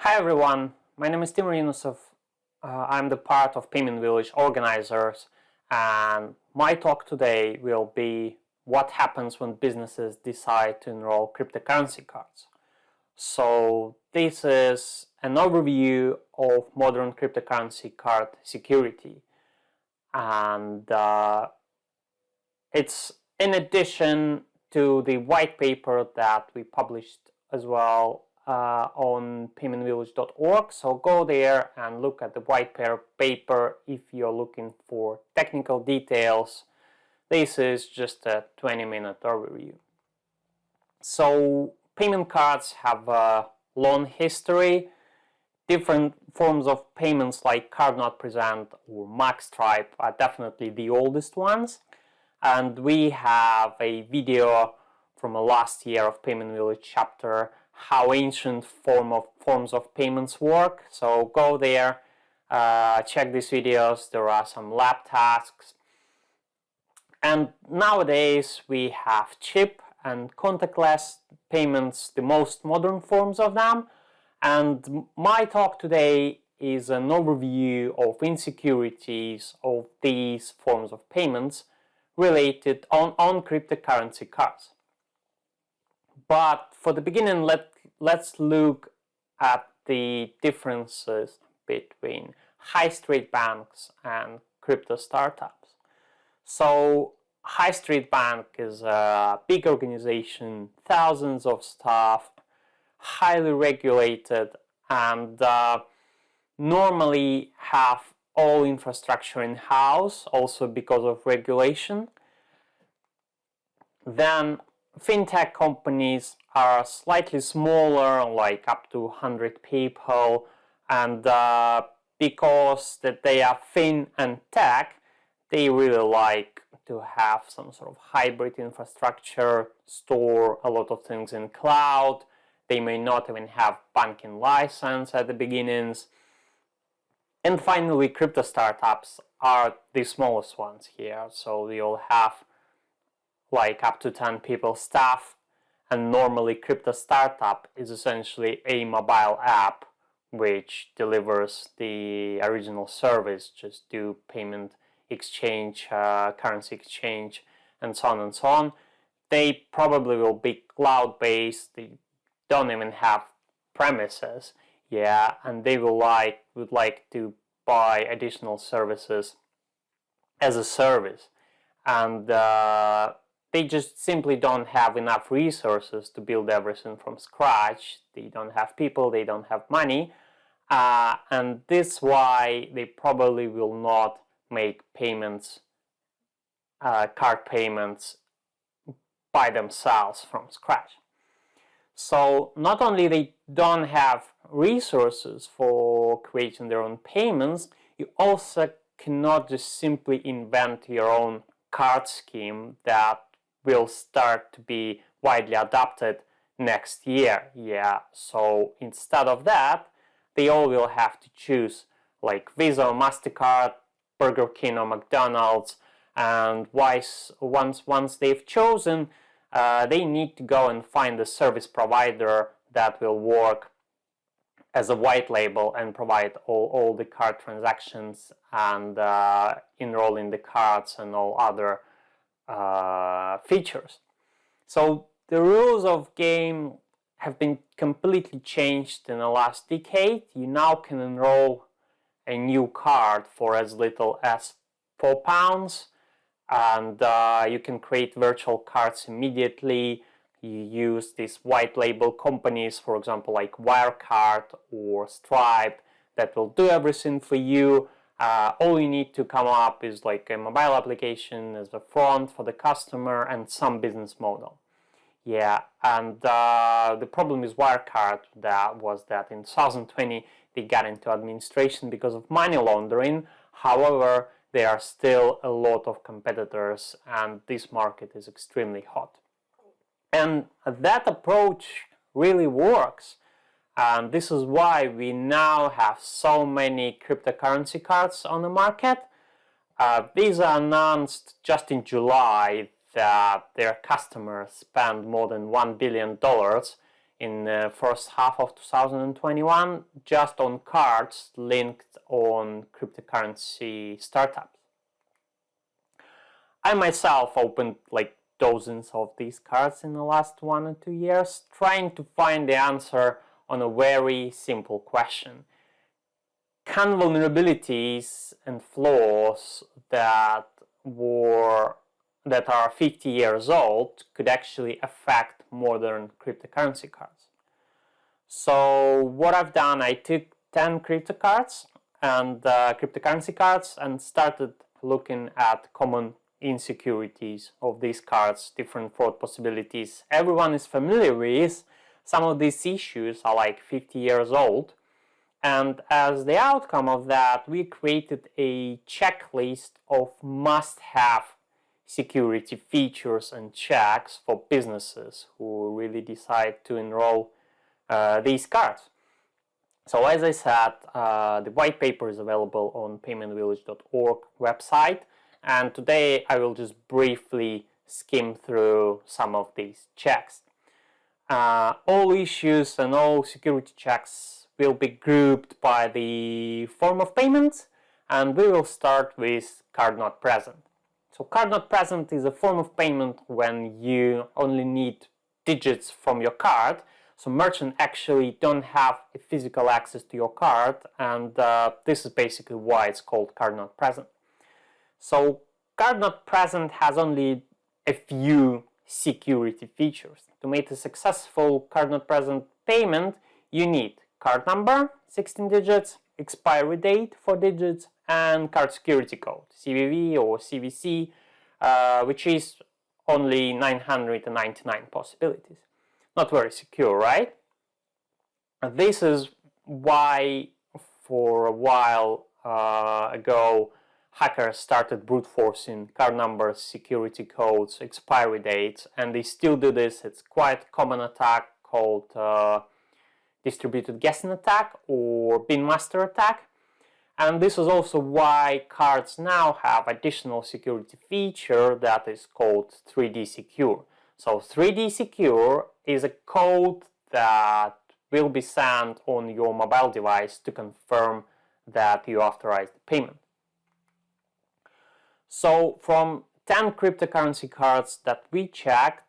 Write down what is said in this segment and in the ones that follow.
Hi everyone, my name is Timur Yunusov. Uh, I'm the part of Payment Village organizers and my talk today will be what happens when businesses decide to enroll cryptocurrency cards. So this is an overview of modern cryptocurrency card security and uh, it's in addition to the white paper that we published as well uh, on paymentvillage.org. So go there and look at the white paper if you're looking for technical details. This is just a 20 minute overview. So payment cards have a long history. Different forms of payments like card not present or magstripe are definitely the oldest ones. And we have a video from a last year of Payment Village chapter how ancient form of forms of payments work. So go there, uh, check these videos. There are some lab tasks. And nowadays we have chip and contactless payments, the most modern forms of them. And my talk today is an overview of insecurities of these forms of payments related on, on cryptocurrency cards. But for the beginning, let, let's look at the differences between high street banks and crypto startups. So High Street Bank is a big organization, thousands of staff, highly regulated and uh, normally have all infrastructure in-house also because of regulation. Then fintech companies are slightly smaller, like up to 100 people, and uh, because that they are fin and tech, they really like to have some sort of hybrid infrastructure, store a lot of things in cloud. They may not even have banking license at the beginnings. And finally, crypto startups are the smallest ones here. So they all have like up to 10 people staff and normally crypto startup is essentially a mobile app which delivers the original service just do payment exchange uh, currency exchange and so on and so on. They probably will be cloud based they don't even have premises yeah and they will like would like to buy additional services as a service. And uh, they just simply don't have enough resources to build everything from scratch. They don't have people, they don't have money, uh, and this why they probably will not make payments, uh, card payments by themselves from scratch. So not only they don't have resources for creating their own payments, you also cannot just simply invent your own card scheme that will start to be widely adopted next year. Yeah, so instead of that, they all will have to choose like Visa MasterCard, Burger King or McDonald's, and once, once they've chosen, uh, they need to go and find a service provider that will work as a white label and provide all, all the card transactions and uh, enroll in the cards and all other uh, features. So the rules of game have been completely changed in the last decade. You now can enroll a new card for as little as four pounds and uh, you can create virtual cards immediately. You use these white label companies, for example, like Wirecard or Stripe that will do everything for you uh, all you need to come up is like a mobile application as a front for the customer and some business model. Yeah, and uh, the problem with Wirecard that was that in 2020 they got into administration because of money laundering. However, there are still a lot of competitors and this market is extremely hot. And that approach really works and this is why we now have so many cryptocurrency cards on the market. Uh, Visa announced just in July that their customers spend more than $1 billion in the first half of 2021 just on cards linked on cryptocurrency startups. I myself opened like dozens of these cards in the last one or two years trying to find the answer on a very simple question. Can vulnerabilities and flaws that were that are 50 years old could actually affect modern cryptocurrency cards. So what I've done, I took 10 crypto cards and uh, cryptocurrency cards and started looking at common insecurities of these cards, different fraud possibilities. Everyone is familiar with some of these issues are like 50 years old and as the outcome of that we created a checklist of must-have security features and checks for businesses who really decide to enroll uh, these cards. So as I said, uh, the white paper is available on paymentvillage.org website and today I will just briefly skim through some of these checks. Uh, all issues and all security checks will be grouped by the form of payment and we will start with card not present. So card not present is a form of payment when you only need digits from your card. So merchant actually don't have a physical access to your card and uh, this is basically why it's called card not present. So card not present has only a few security features. To make a successful card not present payment, you need card number, 16 digits, expiry date, 4 digits, and card security code, CVV or CVC, uh, which is only 999 possibilities. Not very secure, right? This is why for a while uh, ago hackers started brute forcing card numbers, security codes, expiry dates, and they still do this. It's quite common attack called uh, distributed guessing attack or bin master attack. And this is also why cards now have additional security feature that is called 3D Secure. So 3D Secure is a code that will be sent on your mobile device to confirm that you authorized the payment. So from 10 cryptocurrency cards that we checked,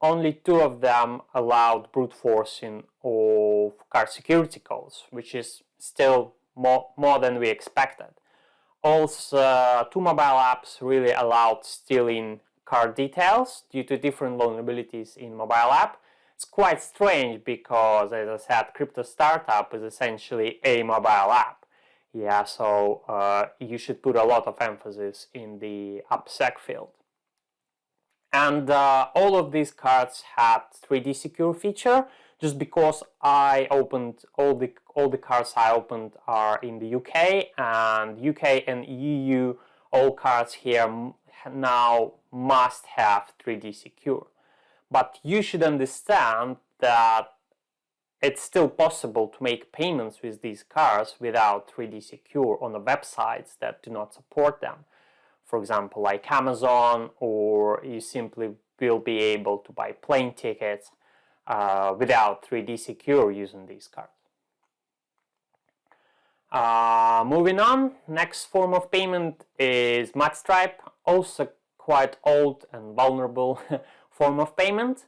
only two of them allowed brute forcing of card security codes, which is still more, more than we expected. Also, two mobile apps really allowed stealing card details due to different vulnerabilities in mobile app. It's quite strange because, as I said, Crypto Startup is essentially a mobile app. Yeah, so uh, you should put a lot of emphasis in the AppSec field. And uh, all of these cards had 3D secure feature just because I opened all the all the cards I opened are in the UK and UK and EU all cards here now must have 3D secure. But you should understand that it's still possible to make payments with these cards without 3D Secure on the websites that do not support them. For example, like Amazon, or you simply will be able to buy plane tickets uh, without 3D Secure using these cards. Uh, moving on, next form of payment is Magstripe, also quite old and vulnerable form of payment.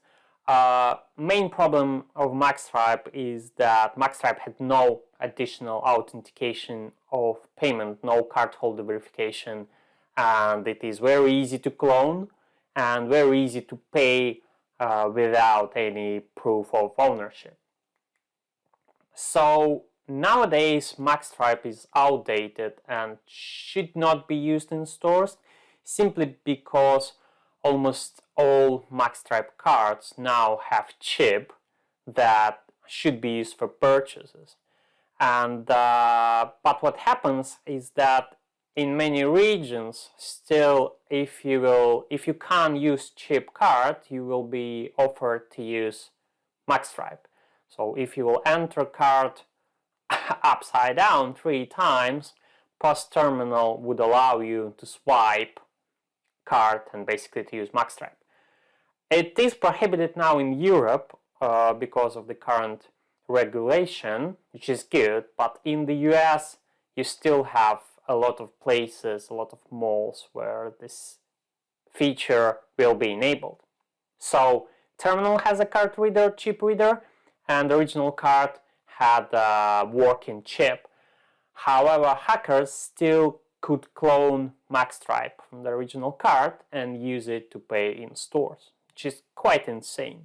Uh, main problem of Magstripe is that Magstripe had no additional authentication of payment, no cardholder verification, and it is very easy to clone and very easy to pay uh, without any proof of ownership. So nowadays Magstripe is outdated and should not be used in stores simply because almost all Magstripe cards now have chip that should be used for purchases. And uh, but what happens is that in many regions, still, if you will, if you can't use chip card, you will be offered to use Magstripe. So if you will enter card upside down three times, POS terminal would allow you to swipe card and basically to use Magstripe. It is prohibited now in Europe uh, because of the current regulation, which is good, but in the US you still have a lot of places, a lot of malls where this feature will be enabled. So terminal has a card reader, chip reader, and the original card had a working chip. However, hackers still could clone Magstripe from the original card and use it to pay in stores, which is quite insane.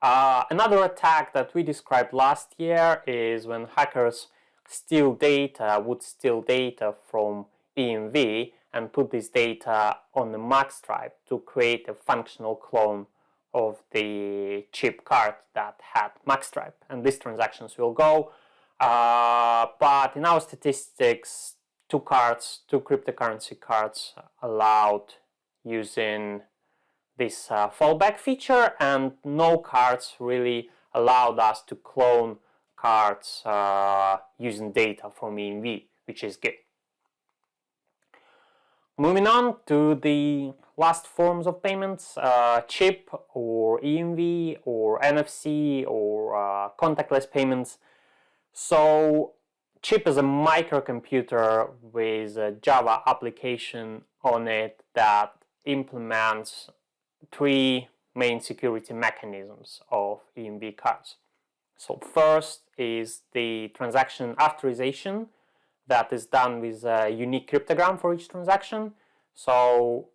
Uh, another attack that we described last year is when hackers steal data, would steal data from EMV and put this data on the MAX Magstripe to create a functional clone of the chip card that had MAX Magstripe. And these transactions will go. Uh, but in our statistics, two cards, two cryptocurrency cards allowed using this uh, fallback feature and no cards really allowed us to clone cards uh, using data from EMV, which is good. Moving on to the last forms of payments, uh, chip or EMV or NFC or uh, contactless payments. So chip is a microcomputer with a Java application on it that implements three main security mechanisms of EMV cards. So first is the transaction authorization that is done with a unique cryptogram for each transaction. So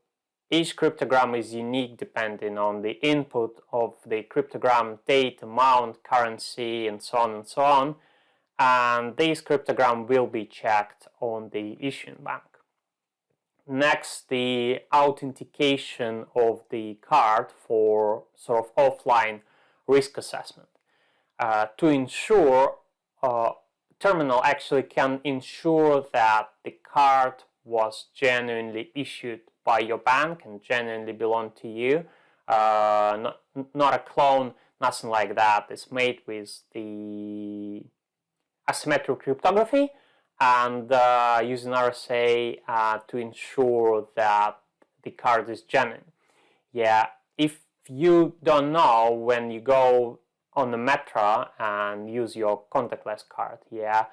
each cryptogram is unique depending on the input of the cryptogram date, amount, currency, and so on and so on. And this cryptogram will be checked on the issuing bank. Next, the authentication of the card for sort of offline risk assessment. Uh, to ensure uh, terminal actually can ensure that the card was genuinely issued by your bank and genuinely belong to you. Uh, not, not a clone, nothing like that. It's made with the asymmetric cryptography and uh, using RSA uh, to ensure that the card is genuine. Yeah, if you don't know when you go on the metro and use your contactless card, yeah,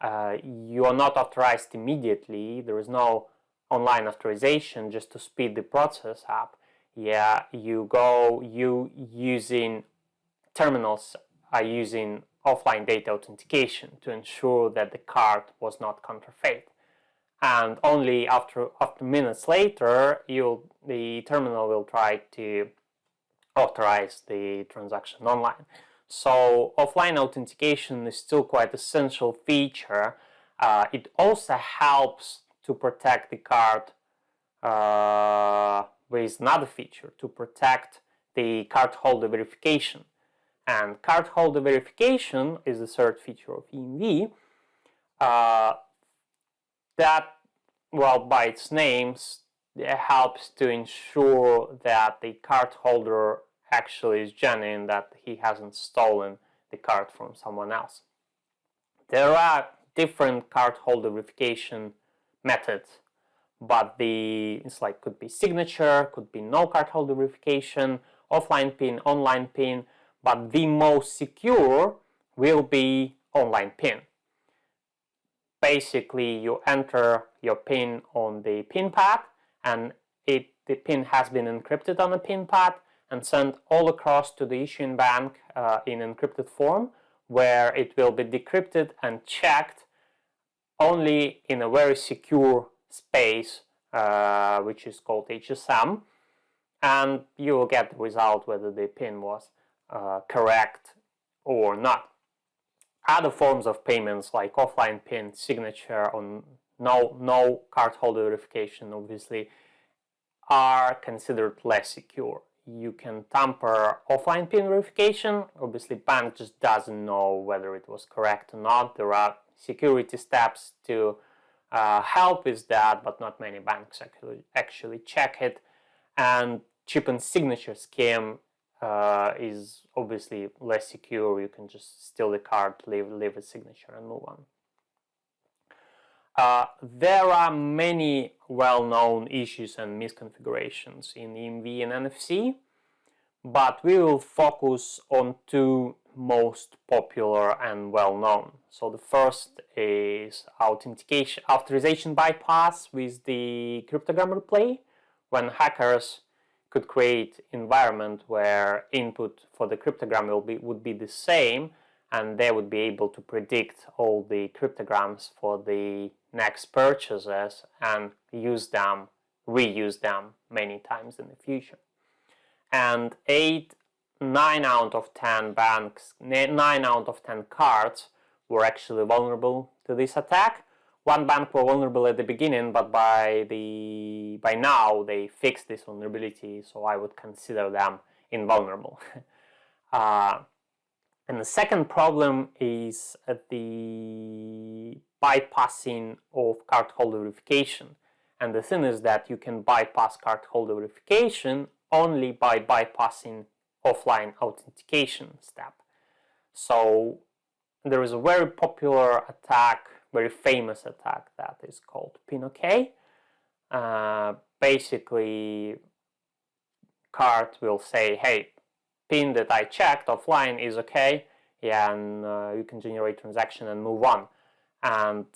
uh, you are not authorized immediately. There is no online authorization just to speed the process up. Yeah, you go, you using terminals are using offline data authentication to ensure that the card was not counterfeit. And only after, after minutes later, you the terminal will try to authorize the transaction online. So offline authentication is still quite essential feature. Uh, it also helps to protect the card uh, with another feature, to protect the card holder verification. And card holder verification is the third feature of EMV uh, that, well, by its names, it helps to ensure that the card holder actually is genuine, that he hasn't stolen the card from someone else. There are different card holder verification methods, but the it's like could be signature, could be no card holder verification, offline pin, online pin, but the most secure will be online pin. Basically, you enter your pin on the pin pad and it, the pin has been encrypted on the pin pad and sent all across to the issuing bank uh, in encrypted form where it will be decrypted and checked only in a very secure space uh, which is called HSM and you will get the result whether the pin was uh, correct or not. Other forms of payments like offline PIN, signature, or no, no cardholder verification obviously are considered less secure. You can tamper offline PIN verification. Obviously, bank just doesn't know whether it was correct or not. There are security steps to uh, help with that, but not many banks actually actually check it. And chip and signature scheme uh, is obviously less secure. You can just steal the card, leave, leave a signature and move on. Uh, there are many well-known issues and misconfigurations in EMV and NFC. but we will focus on two most popular and well known. So the first is authentication authorization bypass with the cryptogram replay when hackers could create environment where input for the cryptogram will be would be the same and they would be able to predict all the cryptograms for the next purchases and use them reuse them many times in the future. And 8 9 out of 10 banks 9 out of 10 cards were actually vulnerable to this attack one bank were vulnerable at the beginning but by the by now they fixed this vulnerability so I would consider them invulnerable uh, and the second problem is the bypassing of cardholder verification and the thing is that you can bypass cardholder verification only by bypassing offline authentication step. So there is a very popular attack, very famous attack that is called PinOK. Uh, basically, card will say, hey, pin that I checked offline is okay, yeah, and uh, you can generate transaction and move on. And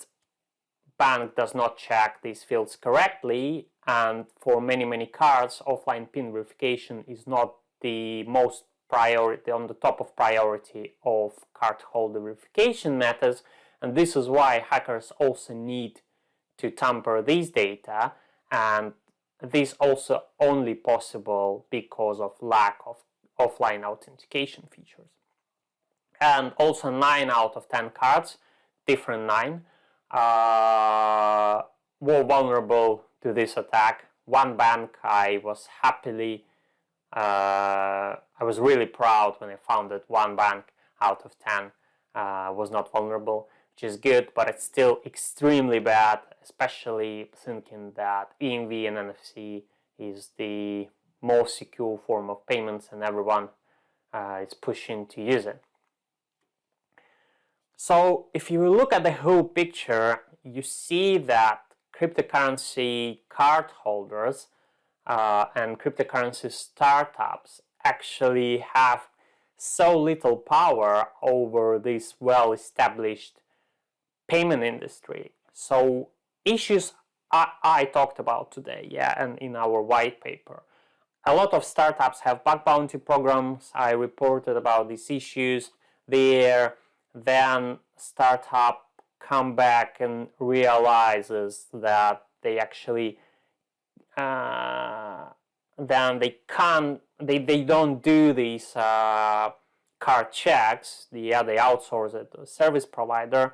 bank does not check these fields correctly and for many many cards offline pin verification is not the most priority on the top of priority of card holder verification methods and this is why hackers also need to tamper these data and this also only possible because of lack of offline authentication features and also 9 out of 10 cards different 9 uh, were vulnerable to this attack. One bank I was happily, uh, I was really proud when I found that one bank out of 10 uh, was not vulnerable, which is good, but it's still extremely bad, especially thinking that EMV and NFC is the most secure form of payments and everyone uh, is pushing to use it. So if you look at the whole picture, you see that cryptocurrency card holders uh, and cryptocurrency startups actually have so little power over this well-established payment industry. So issues I, I, talked about today, yeah, and in our white paper. A lot of startups have bug bounty programs. I reported about these issues there then startup come back and realizes that they actually uh, then they can't they, they don't do these uh, card checks the yeah they outsource it to a service provider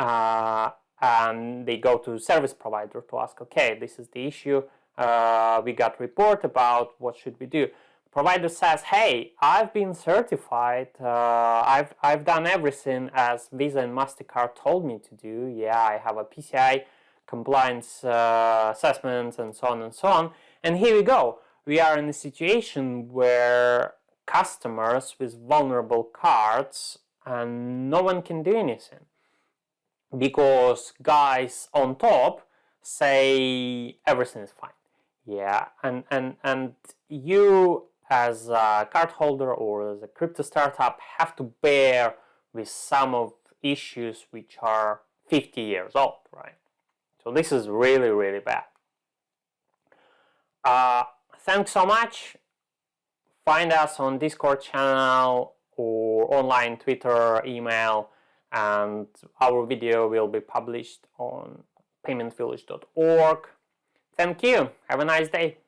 uh, and they go to service provider to ask okay this is the issue uh, we got report about what should we do provider says, hey, I've been certified, uh, I've, I've done everything as Visa and MasterCard told me to do. Yeah, I have a PCI compliance uh, assessment and so on and so on. And here we go. We are in a situation where customers with vulnerable cards and no one can do anything because guys on top say everything is fine. Yeah, and, and, and you as a card holder or as a crypto startup have to bear with some of issues which are 50 years old, right? So this is really, really bad. Uh, thanks so much. Find us on Discord channel or online Twitter, email, and our video will be published on paymentvillage.org. Thank you. Have a nice day.